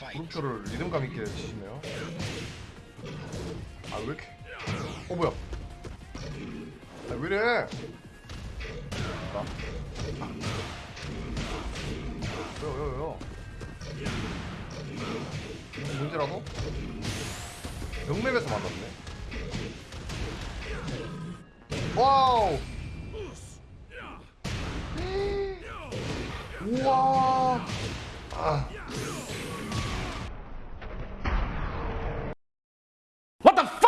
물음표를 리듬감 있게 치시네요. 아 왜 이렇게? 어 뭐야? 아 왜 이래? 나. 왜요 왜요 왜요? 무슨 문제라도? 병맵에서 만났네. 와우! 우와! 아. What the